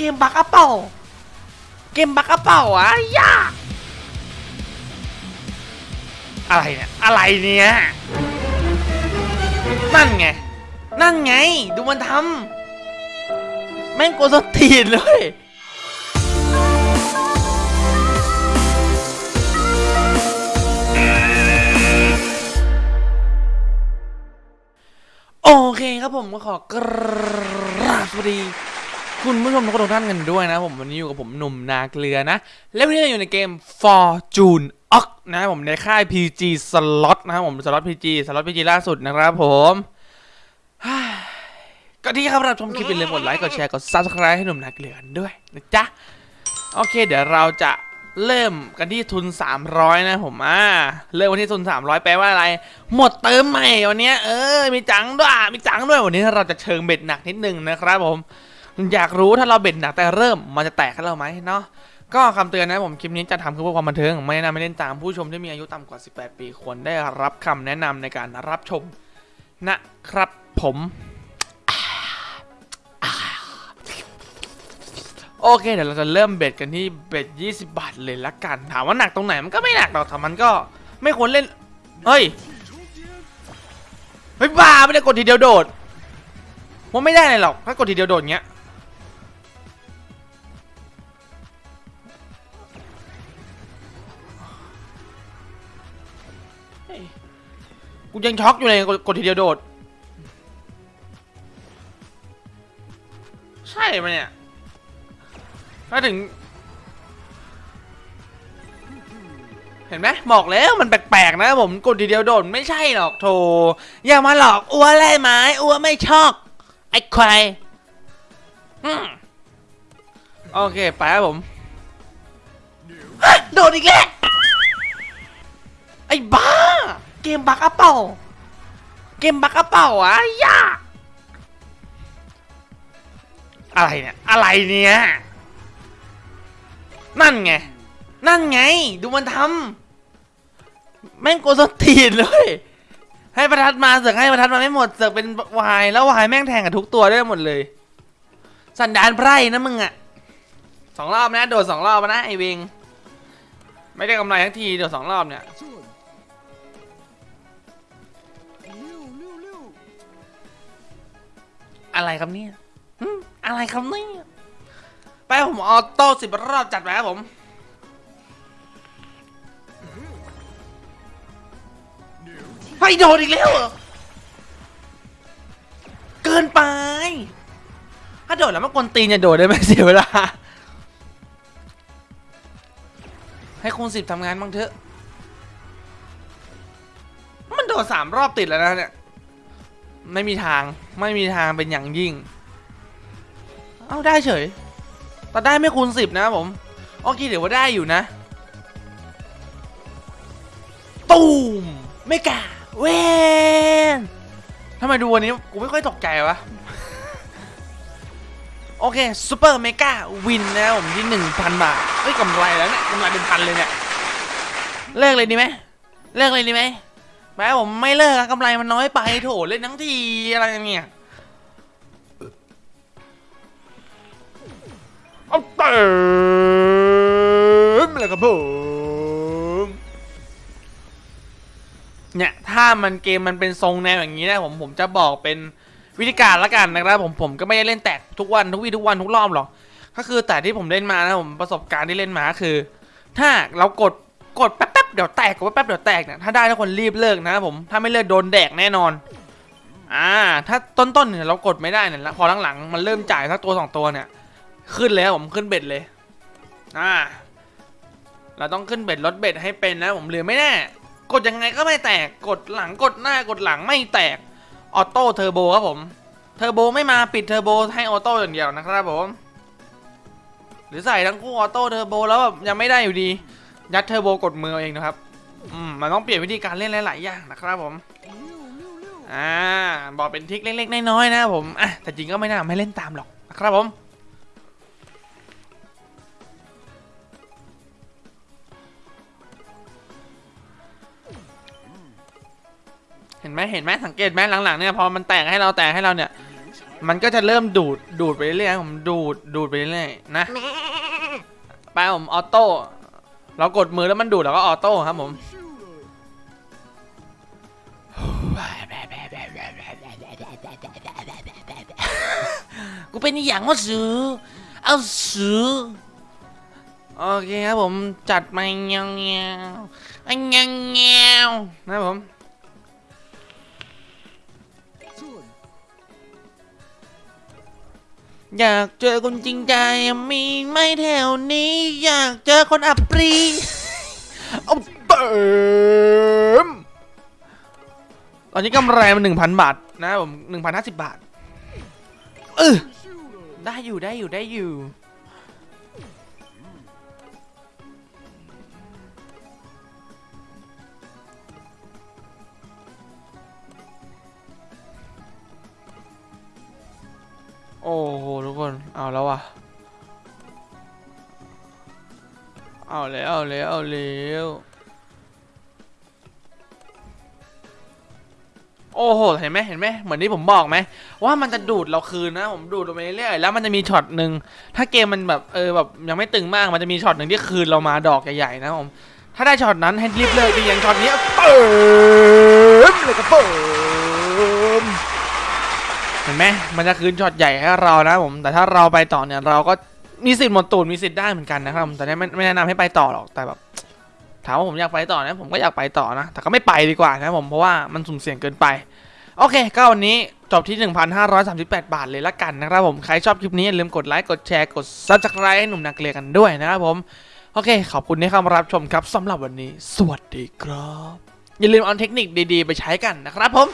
เกมบักอะเป่า เกมบักอะเป่าอะย่าอะไรเนี่ย อะไรเนี่ย นั่นไง นั่นไง ดูมันทำ แม่งโกสนตีนเลยโอเคครับผมก็ขอกราบสวัสดี คุณผู้ชมทุกท่านกันด้วยนะผมวันนี้อยู่กับผมหนุ่มนาเกลือนะ และวันนี้เราอยู่ในเกม Fortune o c นะผมในค่าย PG Slot นะครับผม Slot PG Slot PG ล่าสุดนะครับผมก็ที่ครับรับชมคลิปอย่าลืมกดไลค์กดแชร์กด Subscribe ให้หนุ่มนาเกลือกันด้วยนะจ๊ะ โอเค เดี๋ยวเราจะเริ่มกันที่ทุน 300 นะผมอ่าเริ่มวันที่ทุน 300 แปลว่าอะไร หมดเติมใหม่วันนี้เออมีจังด้วยมีจังด้วยวันนี้เราจะเชิงเบ็ดหนักนิดนึงนะครับผม อยากรู้ถ้าเราเบ็ดหนักแต่เริ่มมันจะแตกให้เราไหมเนาะก็คำเตือนนะผมคลิปนี้จะทำเพื่อความบันเทิงไม่แนะนำไม่เล่นตามผู้ชมที่มีอายุต่ำกว่า 18 ปีควรได้รับคำแนะนำในการรับชมนะครับผมโอเคเดี๋ยวเราจะเริ่มเบ็ดกันที่เบ็ด20 บาทเลยละกัน ถามว่าหนักตรงไหนมันก็ไม่หนักหรอกแต่มันก็ไม่ควรเล่น เฮ้ย เฮ้ยบ้าไม่ได้กดทีเดียวโดดว่าไม่ได้เลยหรอกถ้ากดทีเดียวโดดเงี้ย กูยังช็อกอยู่เลยกดทีเดียวโดด ใช่ไหมเนี่ยถ้าถึง เห็นไหมบอกแล้วมันแปลกๆนะผมกดทีเดียวโดนไม่ใช่หรอกโถอย่ามาหลอกอ้วไล่ไม้อ้วไม่ชอบไอ้ควายโอเค ไปครับผมโดนอีกแล้วไอ้บ้า มบักอะเป่าเกมบักอะเป่าอะย่าอะไรเนี่ย อะไรเนี่ย นั่นไง นั่นไง ดูมันทำแม่งโกสตีนเลย ให้ประทัดมาเสือกให้ประทัดมาไม่หมดเสือกเป็นวาย แล้ววายแม่งแทงกับทุกตัวได้หมดเลย สันดานไพร่นะมึงอะสองรอบนะ โดดสองรอบนะไอเวง ไม่ได้กำไรทั้งที โดดสองรอบเนี่ย อะไรครับเนี่ยอะไรครับเนี่ยไปผมออโต้สิบรอบจัดไปครับผมไฟโดนอีกแล้วเหรอ เกินไป ถ้าโดดแล้วมันกวนตีนอย่าโดดได้ไหมเสียเวลา ให้คูณสิบทำงานบ้างเถอะ มันโดดสามรอบติดแล้วนะเนี่ย ไม่มีทางไม่มีทางเป็นอย่างยิ่ง เอาได้เฉย แต่ได้ไม่คูณสิบนะผมโอเคเดี๋ยวว่าได้อยู่นะ ตูม mega win ทำไมดูวันนี้กูไม่ค่อยตกใจวะ โอเค super mega win นะผมที่1,000บาทเอ้ยกำไรแล้วเนี่ยกำไรเป็นพันเลยเนี่ย เลิกเลยดีไหมเลิกเลยดีไหม แม้ผมไม่เลิกอะกำไรมันน้อยไปโถเล่นทั้งทีอะไรเนี่ยเอาเติมเลยครับผมเนี่ยถ้ามันเกมมันเป็นทรงแนวอย่างนี้นะผมผมจะบอกเป็นวิธีการละกันนะครับผมผมก็ไม่ได้เล่นแตกทุกวันทุกวีทุกวันทุกรอบหรอกก็คือแต่ที่ผมเล่นมานะผมประสบการณ์ที่เล่นมาคือ ถ้าเรากด กดแป๊บๆเดี๋ยวแตกกดแป๊บๆเดี๋ยวแตกเนี่ยถ้าได้ทุกคนรีบเลิกนะผมถ้าไม่เลิกโดนแดกแน่นอนอ่าถ้าต้นๆเนี่ยเรากดไม่ได้เนี่ยพอหลังๆมันเริ่มจ่ายสักตัวสองตัวเนี่ย ขึ้นเลยผมขึ้น bet เลยอ่าเราต้องขึ้น bet ลด bet ให้เป็นนะผมเหลือไม่แน่กดยังไงก็ไม่แตกกดหลังกดหน้ากดหลังไม่แตกออโต้เทอร์โบครับผมเทอร์โบไม่มาปิดเทอร์โบให้ออโต้อย่างเดียวนะครับผมหรือใส่ทั้งคู่ออโต้เทอร์โบแล้วแบบยังไม่ได้อยู่ดี ยัดเทอร์โบกดมือเองนะครับอืมมันต้องเปลี่ยนวิธีการเล่นหลายๆอย่างนะครับผมอ่าบอกเป็นทริคเล็กๆน้อยๆนะผมอะแต่จริงก็ไม่น่าไม่เล่นตามหรอกนะครับผมเห็นไหมเห็นไหมสังเกตไหมหลังๆเนี่ยพอมันแตกให้เราแตกให้เราเนี่ย มันก็จะเริ่มดูดดูดไปเรื่อยๆผมดูดดูดไปเรื่อยๆนะไปผมออโต้ เรากดมือแล้วมันดูดเราก็ออโต้ครับผมกูเป็นอหย่างว่าสือเอาสือโอเคครับผมจัดมาเงี้ยวเงี้ยวอันเงี้ยวเงี้ยวนะครับผม อยากเจอคนจริงใจมีไหม่แถวนี้ อยากเจอคนอับปรีเอาเติมตอนนี้กำไรมันหนึ่งพันบาทนะผมหนึ่งพันห้าสิบบาทเออได้อยู่ได้อยู่ได้อยู่ ว่ะ เอาแล้ว เอาแล้ว เอาแล้วโอ้โห เห็นไหมเห็นไหมเหมือนที่ผมบอกไหมว่ามันจะดูดเราคืนนะ ผมดูดลงไปเรื่อยๆแล้วมันจะมีช็อตหนึ่งถ้าเกมมันแบบเออแบบยังไม่ตึงมากมันจะมีช็อตหนึ่งที่คืนเรามาดอกใหญ่ๆนะผมถ้าได้ช็อตนั้นให้รีบเลิกดีอย่างช็อตนี้เปิมเลยก็เปิม ห็นไหมมันจะคืนช็อตใหญ่ให้เรานะผมแต่ถ้าเราไปต่อเนี่ยเราก็มีสิทธิ์หมดตูนมีสิทธิ์ได้เหมือนกันนะครับแต่ไม่ไม่แนะนำให้ไปต่อหรอกแต่แบบถามว่าผมอยากไปต่อนะผมก็อยากไปต่อนะ แต่ก็ไม่ไปดีกว่านะผมเพราะว่ามันสุ่มเสี่ยงเกินไป โอเค ก็วันนี้จบที่ 1,538 บาทเลยละกันนะครับผม ใครชอบคลิปนี้อย่าลืมกดไลค์กดแชร์กด subscribe ให้หนุ่มนักเรียนกันด้วยนะครับผม โอเค ขอบคุณที่เข้ามารับชมครับสำหรับวันนี้ สวัสดีครับ อย่าลืมเอาเทคนิคดีๆ ไปใช้กันนะครับผม